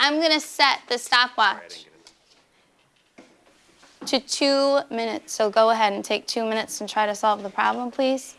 I'm gonna set the stopwatch to two minutes. So go ahead and take two minutes and try to solve the problem, please.